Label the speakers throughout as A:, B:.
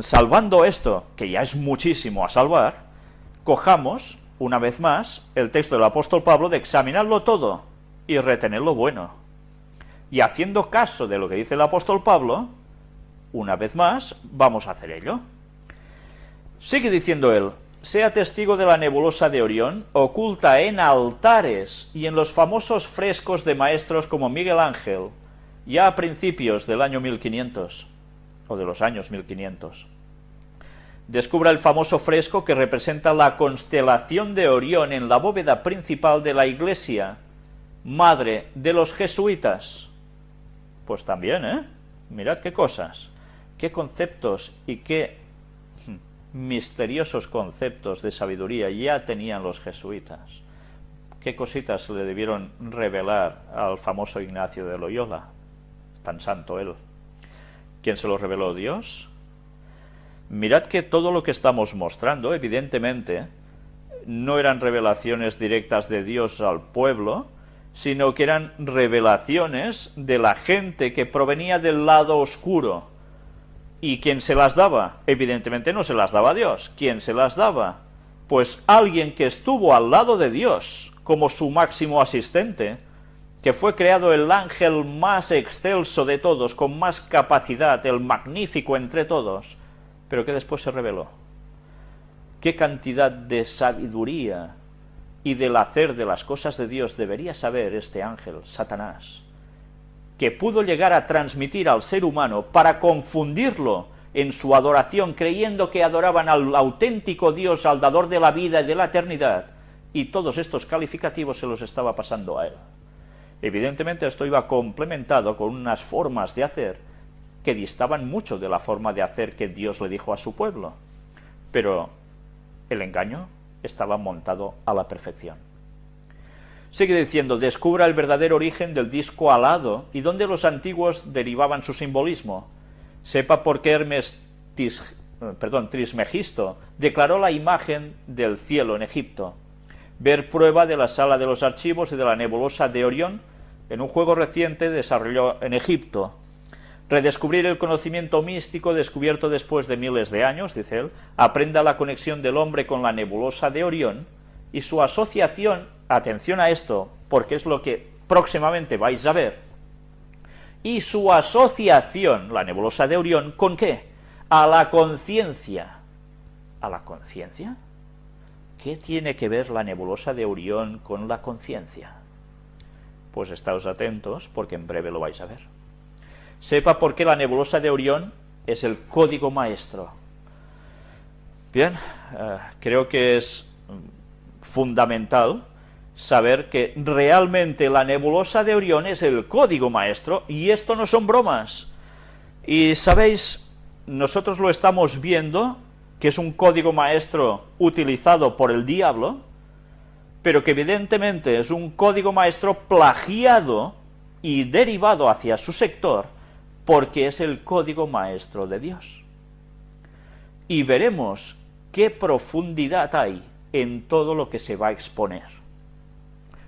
A: Salvando esto, que ya es muchísimo a salvar, cojamos, una vez más, el texto del apóstol Pablo de examinarlo todo y retener lo bueno. Y haciendo caso de lo que dice el apóstol Pablo, una vez más, vamos a hacer ello. Sigue diciendo él, sea testigo de la nebulosa de Orión, oculta en altares y en los famosos frescos de maestros como Miguel Ángel, ya a principios del año 1500, o de los años 1500. Descubra el famoso fresco que representa la constelación de Orión en la bóveda principal de la iglesia, madre de los jesuitas. Pues también, ¿eh? Mirad qué cosas, qué conceptos y qué misteriosos conceptos de sabiduría ya tenían los jesuitas. Qué cositas le debieron revelar al famoso Ignacio de Loyola, tan santo él. ¿Quién se lo reveló? Dios. Mirad que todo lo que estamos mostrando, evidentemente, no eran revelaciones directas de Dios al pueblo, sino que eran revelaciones de la gente que provenía del lado oscuro, ¿Y quién se las daba? Evidentemente no se las daba Dios. ¿Quién se las daba? Pues alguien que estuvo al lado de Dios como su máximo asistente, que fue creado el ángel más excelso de todos, con más capacidad, el magnífico entre todos, pero que después se reveló. ¿Qué cantidad de sabiduría y del hacer de las cosas de Dios debería saber este ángel, Satanás? que pudo llegar a transmitir al ser humano para confundirlo en su adoración, creyendo que adoraban al auténtico Dios, al dador de la vida y de la eternidad, y todos estos calificativos se los estaba pasando a él. Evidentemente esto iba complementado con unas formas de hacer que distaban mucho de la forma de hacer que Dios le dijo a su pueblo, pero el engaño estaba montado a la perfección. Sigue diciendo, descubra el verdadero origen del disco alado y dónde los antiguos derivaban su simbolismo. Sepa por qué Hermes Trismegisto declaró la imagen del cielo en Egipto. Ver prueba de la sala de los archivos y de la nebulosa de Orión en un juego reciente desarrollado en Egipto. Redescubrir el conocimiento místico descubierto después de miles de años, dice él, aprenda la conexión del hombre con la nebulosa de Orión y su asociación atención a esto, porque es lo que próximamente vais a ver, y su asociación, la nebulosa de Orión, ¿con qué? A la conciencia. ¿A la conciencia? ¿Qué tiene que ver la nebulosa de Orión con la conciencia? Pues estáos atentos, porque en breve lo vais a ver. Sepa por qué la nebulosa de Orión es el código maestro. Bien, eh, creo que es fundamental saber que realmente la nebulosa de Orión es el código maestro y esto no son bromas. Y sabéis, nosotros lo estamos viendo, que es un código maestro utilizado por el diablo, pero que evidentemente es un código maestro plagiado y derivado hacia su sector, porque es el código maestro de Dios. Y veremos qué profundidad hay en todo lo que se va a exponer.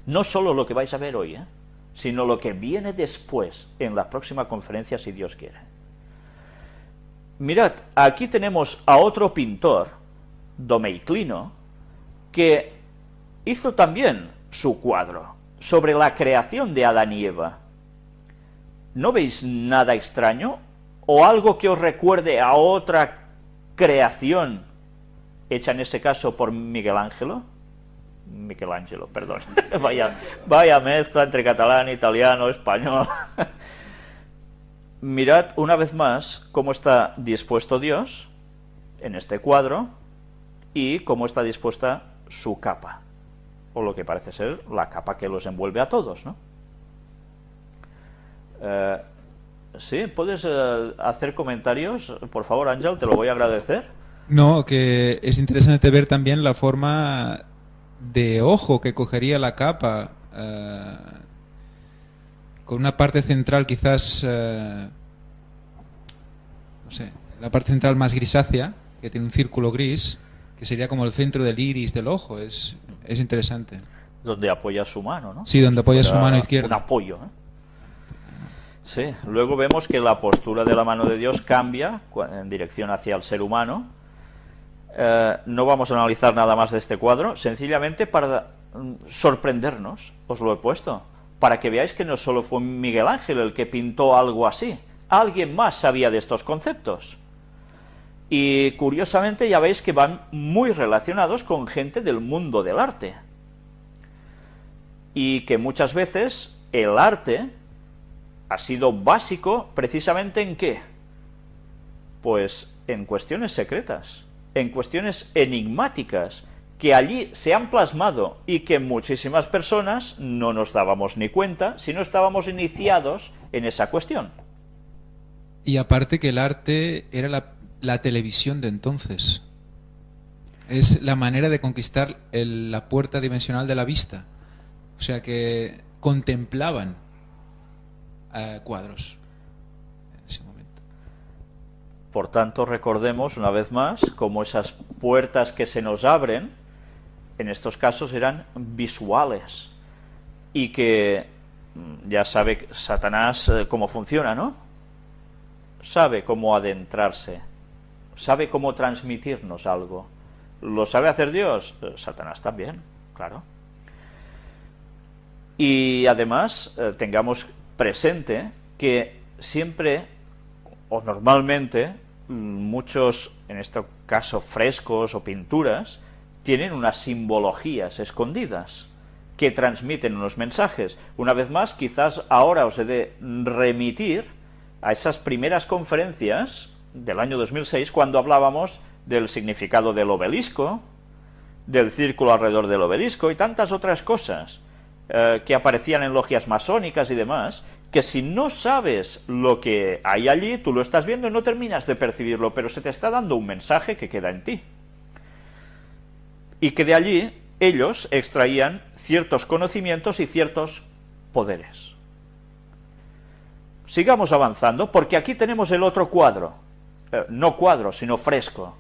A: No solo lo que vais a ver hoy, ¿eh? sino lo que viene después en la próxima conferencia, si Dios quiere. Mirad, aquí tenemos a otro pintor, Domeiclino, que hizo también su cuadro sobre la creación de Adán y Eva. ¿No veis nada extraño? ¿O algo que os recuerde a otra creación hecha en ese caso por Miguel Ángelo? Michelangelo, perdón. vaya, vaya mezcla entre catalán, italiano, español. Mirad una vez más cómo está dispuesto Dios en este cuadro y cómo está dispuesta su capa, o lo que parece ser la capa que los envuelve a todos, ¿no? Eh, sí, ¿puedes eh, hacer comentarios? Por favor, Ángel, te lo voy a agradecer.
B: No, que es interesante ver también la forma de ojo que cogería la capa eh, con una parte central quizás eh, no sé, la parte central más grisácea que tiene un círculo gris que sería como el centro del iris del ojo es, es interesante
A: donde apoya su mano, ¿no?
B: Sí, donde apoya su mano izquierda.
A: Un apoyo, ¿eh? Sí, luego vemos que la postura de la mano de Dios cambia en dirección hacia el ser humano. Eh, no vamos a analizar nada más de este cuadro, sencillamente para mm, sorprendernos, os lo he puesto, para que veáis que no solo fue Miguel Ángel el que pintó algo así, alguien más sabía de estos conceptos. Y curiosamente ya veis que van muy relacionados con gente del mundo del arte. Y que muchas veces el arte ha sido básico precisamente en qué? Pues en cuestiones secretas, en cuestiones enigmáticas, que allí se han plasmado y que muchísimas personas no nos dábamos ni cuenta si no estábamos iniciados en esa cuestión.
B: Y aparte que el arte era la, la televisión de entonces. Es la manera de conquistar la puerta dimensional de la vista. O sea que contemplaban cuadros en ese momento.
A: Por tanto, recordemos una vez más cómo esas puertas que se nos abren, en estos casos eran visuales y que mm, ya sabe Satanás eh, cómo funciona, ¿no? Sabe cómo adentrarse, sabe cómo transmitirnos algo. ¿Lo sabe hacer Dios? Eh, Satanás también, claro. Y además, eh, tengamos presente que siempre o normalmente muchos, en este caso frescos o pinturas, tienen unas simbologías escondidas que transmiten unos mensajes. Una vez más, quizás ahora os he de remitir a esas primeras conferencias del año 2006 cuando hablábamos del significado del obelisco, del círculo alrededor del obelisco y tantas otras cosas eh, que aparecían en logias masónicas y demás, que si no sabes lo que hay allí, tú lo estás viendo y no terminas de percibirlo, pero se te está dando un mensaje que queda en ti. Y que de allí ellos extraían ciertos conocimientos y ciertos poderes. Sigamos avanzando, porque aquí tenemos el otro cuadro, eh, no cuadro, sino fresco,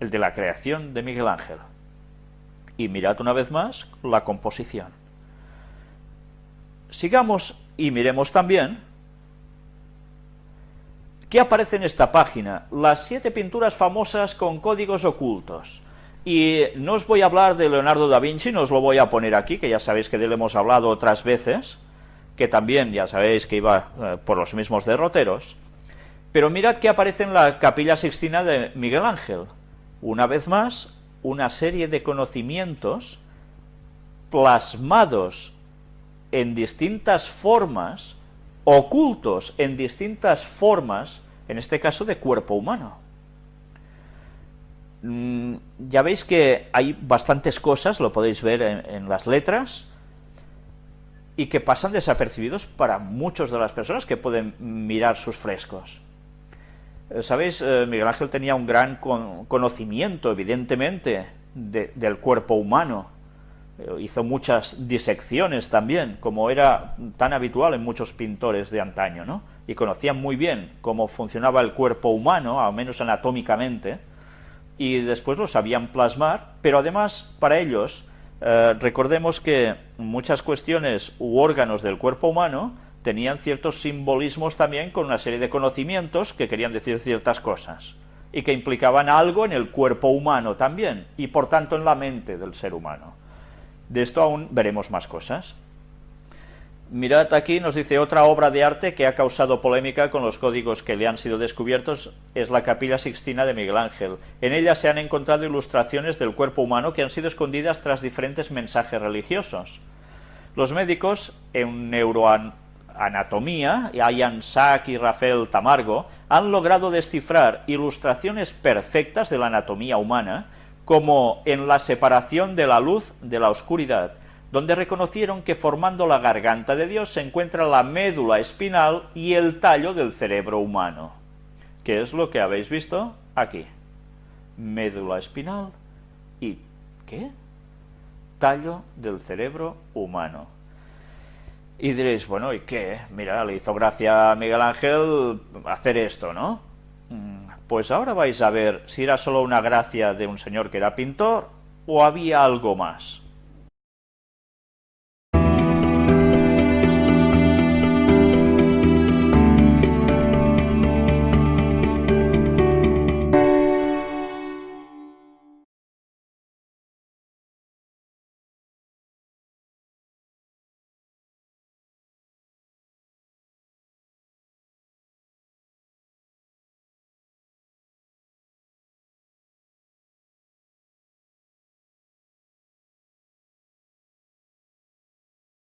A: el de la creación de Miguel Ángel. Y mirad una vez más la composición. Sigamos y miremos también qué aparece en esta página, las siete pinturas famosas con códigos ocultos. Y no os voy a hablar de Leonardo da Vinci, no os lo voy a poner aquí, que ya sabéis que de él hemos hablado otras veces, que también ya sabéis que iba eh, por los mismos derroteros, pero mirad que aparece en la capilla sixtina de Miguel Ángel. Una vez más, una serie de conocimientos plasmados en distintas formas, ocultos en distintas formas, en este caso de cuerpo humano. Mm, ya veis que hay bastantes cosas, lo podéis ver en, las letras, y que pasan desapercibidos para muchas de las personas que pueden mirar sus frescos. Eh, Sabéis, eh, Miguel Ángel tenía un gran conocimiento, evidentemente, del cuerpo humano, eh, hizo muchas disecciones también, como era tan habitual en muchos pintores de antaño, ¿no? Y conocían muy bien cómo funcionaba el cuerpo humano, al menos anatómicamente, y después lo sabían plasmar, pero además para ellos, eh, recordemos que muchas cuestiones u órganos del cuerpo humano tenían ciertos simbolismos también con una serie de conocimientos que querían decir ciertas cosas y que implicaban algo en el cuerpo humano también y por tanto en la mente del ser humano. De esto aún veremos más cosas. Mirad aquí, nos dice otra obra de arte que ha causado polémica con los códigos que le han sido descubiertos, es la Capilla Sixtina de Miguel Ángel. En ella se han encontrado ilustraciones del cuerpo humano que han sido escondidas tras diferentes mensajes religiosos. Los médicos en neuroanatomía, Ian Sack y Rafael Tamargo, han logrado descifrar ilustraciones perfectas de la anatomía humana, como en la separación de la luz de la oscuridad, donde reconocieron que formando la garganta de Dios se encuentra la médula espinal y el tallo del cerebro humano. ¿Qué es lo que habéis visto aquí? Médula espinal y ¿qué? Tallo del cerebro humano. Y diréis, bueno, ¿y qué? Mira, le hizo gracia a Miguel Ángel hacer esto, ¿no? Mm, pues ahora vais a ver si era solo una gracia de un señor que era pintor o había algo más.